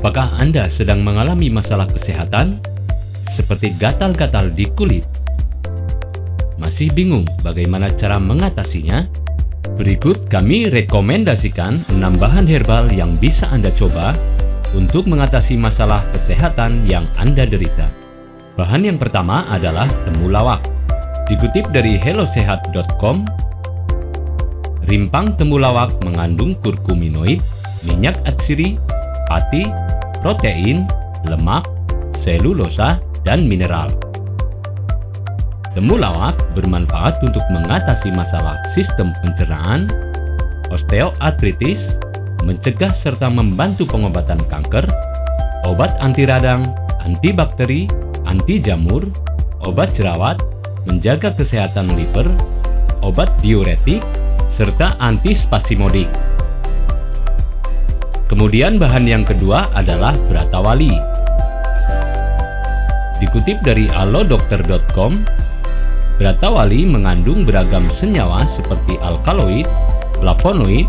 Apakah Anda sedang mengalami masalah kesehatan seperti gatal-gatal di kulit? Masih bingung bagaimana cara mengatasinya? Berikut kami rekomendasikan 6 bahan herbal yang bisa Anda coba untuk mengatasi masalah kesehatan yang Anda derita. Bahan yang pertama adalah temulawak. Dikutip dari hellosehat.com, rimpang temulawak mengandung kurkuminoid, minyak atsiri, pati, protein, lemak, selulosa, dan mineral. Temulawak bermanfaat untuk mengatasi masalah sistem pencernaan, osteoartritis, mencegah serta membantu pengobatan kanker, obat anti radang, antibakteri, anti jamur, obat jerawat, menjaga kesehatan liver, obat diuretik, serta antispasimodik. Kemudian bahan yang kedua adalah beratawali. Dikutip dari alodokter.com, beratawali mengandung beragam senyawa seperti alkaloid, flavonoid,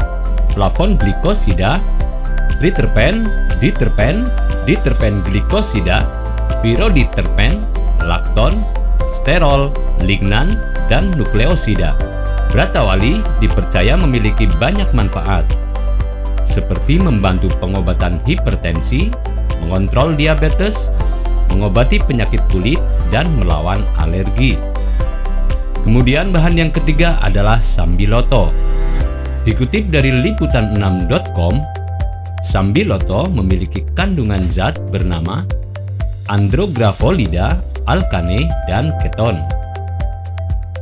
flavon glikosida, triterpen, diterpen, diterpen glikosida, piroditerpen, lakton, sterol, lignan, dan nukleosida. Beratawali dipercaya memiliki banyak manfaat, seperti membantu pengobatan hipertensi, mengontrol diabetes, mengobati penyakit kulit, dan melawan alergi. Kemudian bahan yang ketiga adalah sambiloto. Dikutip dari liputan6.com, sambiloto memiliki kandungan zat bernama andrografolida, alkane, dan keton.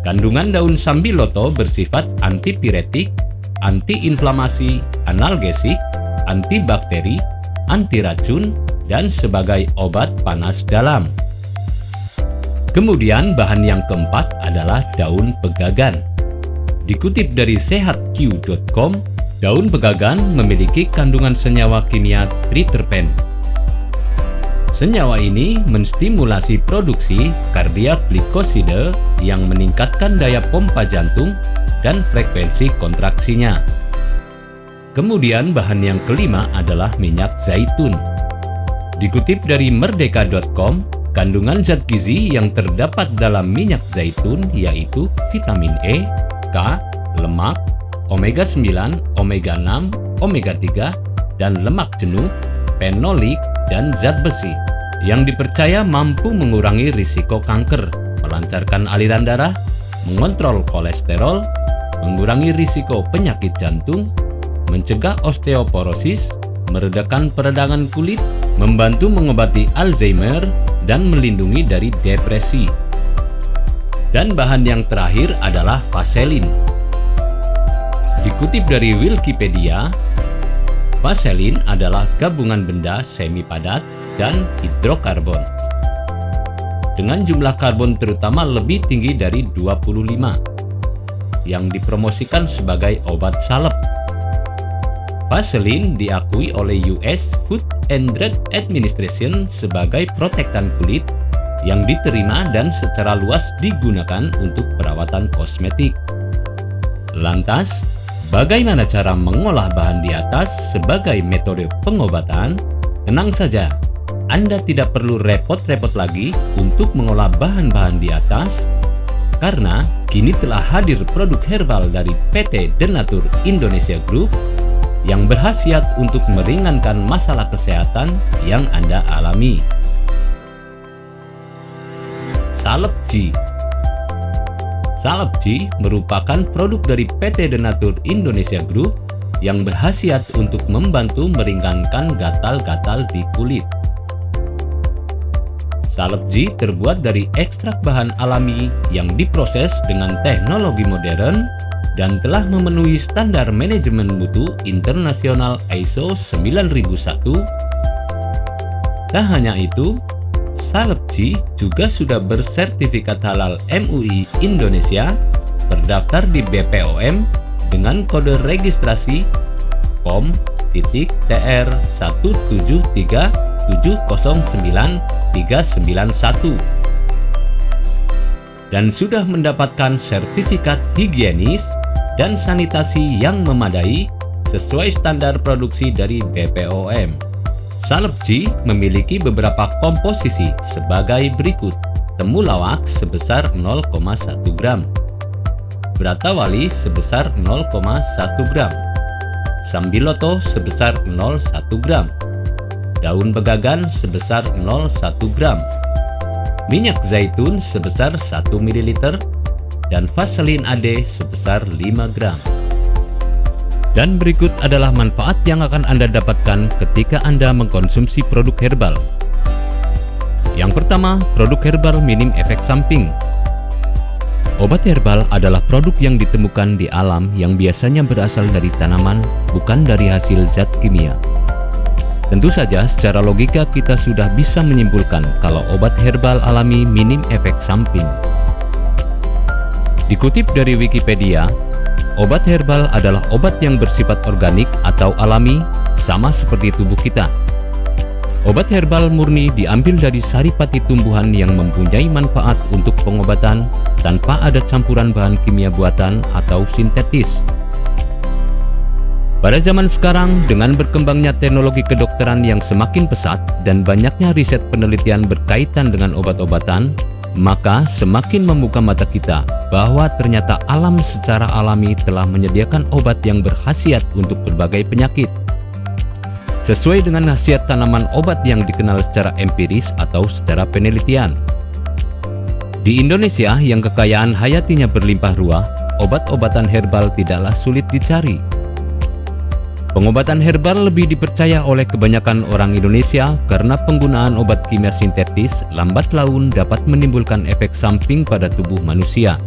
Kandungan daun sambiloto bersifat antipiretik, antiinflamasi, analgesik, antibakteri, anti racun, dan sebagai obat panas dalam. Kemudian bahan yang keempat adalah daun pegagan. Dikutip dari sehatq.com, daun pegagan memiliki kandungan senyawa kimia triterpen. Senyawa ini menstimulasi produksi kardiak glikosida yang meningkatkan daya pompa jantung dan frekuensi kontraksinya. Kemudian bahan yang kelima adalah minyak zaitun. Dikutip dari merdeka.com, kandungan zat gizi yang terdapat dalam minyak zaitun yaitu vitamin E, K, lemak, omega 9, omega 6, omega 3, dan lemak jenuh, fenolik, dan zat besi yang dipercaya mampu mengurangi risiko kanker, melancarkan aliran darah, mengontrol kolesterol, mengurangi risiko penyakit jantung, mencegah osteoporosis, meredakan peradangan kulit, membantu mengobati Alzheimer, dan melindungi dari depresi. Dan bahan yang terakhir adalah vaselin. Dikutip dari Wikipedia, vaselin adalah gabungan benda semi padat dan hidrokarbon. Dengan jumlah karbon terutama lebih tinggi dari 25, yang dipromosikan sebagai obat salep Vaseline diakui oleh US Food and Drug Administration sebagai protektan kulit yang diterima dan secara luas digunakan untuk perawatan kosmetik. Lantas, bagaimana cara mengolah bahan di atas sebagai metode pengobatan? Tenang saja, Anda tidak perlu repot-repot lagi untuk mengolah bahan-bahan di atas karena kini telah hadir produk herbal dari PT Denatur Indonesia Group yang berhasiat untuk meringankan masalah kesehatan yang Anda alami. Salepji Salepji merupakan produk dari PT Denatur Indonesia Group yang berhasiat untuk membantu meringankan gatal-gatal di kulit. Salepji terbuat dari ekstrak bahan alami yang diproses dengan teknologi modern dan telah memenuhi standar manajemen mutu internasional ISO 9001. Tak hanya itu, Salepji juga sudah bersertifikat halal MUI Indonesia terdaftar di BPOM dengan kode registrasi POM titik TR 173709391 dan sudah mendapatkan sertifikat higienis dan sanitasi yang memadai sesuai standar produksi dari BPOM. Salep G memiliki beberapa komposisi sebagai berikut. Temulawak sebesar 0,1 gram. Bratawali sebesar 0,1 gram. Sambiloto sebesar 0,1 gram. Daun begagan sebesar 0,1 gram. Minyak zaitun sebesar 1 ml dan Vaseline AD sebesar 5 gram. Dan berikut adalah manfaat yang akan Anda dapatkan ketika Anda mengkonsumsi produk herbal. Yang pertama, produk herbal minim efek samping. Obat herbal adalah produk yang ditemukan di alam yang biasanya berasal dari tanaman, bukan dari hasil zat kimia. Tentu saja secara logika kita sudah bisa menyimpulkan kalau obat herbal alami minim efek samping. Dikutip dari Wikipedia, Obat herbal adalah obat yang bersifat organik atau alami, sama seperti tubuh kita. Obat herbal murni diambil dari saripati tumbuhan yang mempunyai manfaat untuk pengobatan tanpa ada campuran bahan kimia buatan atau sintetis. Pada zaman sekarang, dengan berkembangnya teknologi kedokteran yang semakin pesat dan banyaknya riset penelitian berkaitan dengan obat-obatan, maka semakin membuka mata kita bahwa ternyata alam secara alami telah menyediakan obat yang berkhasiat untuk berbagai penyakit. Sesuai dengan khasiat tanaman obat yang dikenal secara empiris atau secara penelitian. Di Indonesia yang kekayaan hayatinya berlimpah ruah, obat-obatan herbal tidaklah sulit dicari Pengobatan herbal lebih dipercaya oleh kebanyakan orang Indonesia karena penggunaan obat kimia sintetis lambat laun dapat menimbulkan efek samping pada tubuh manusia.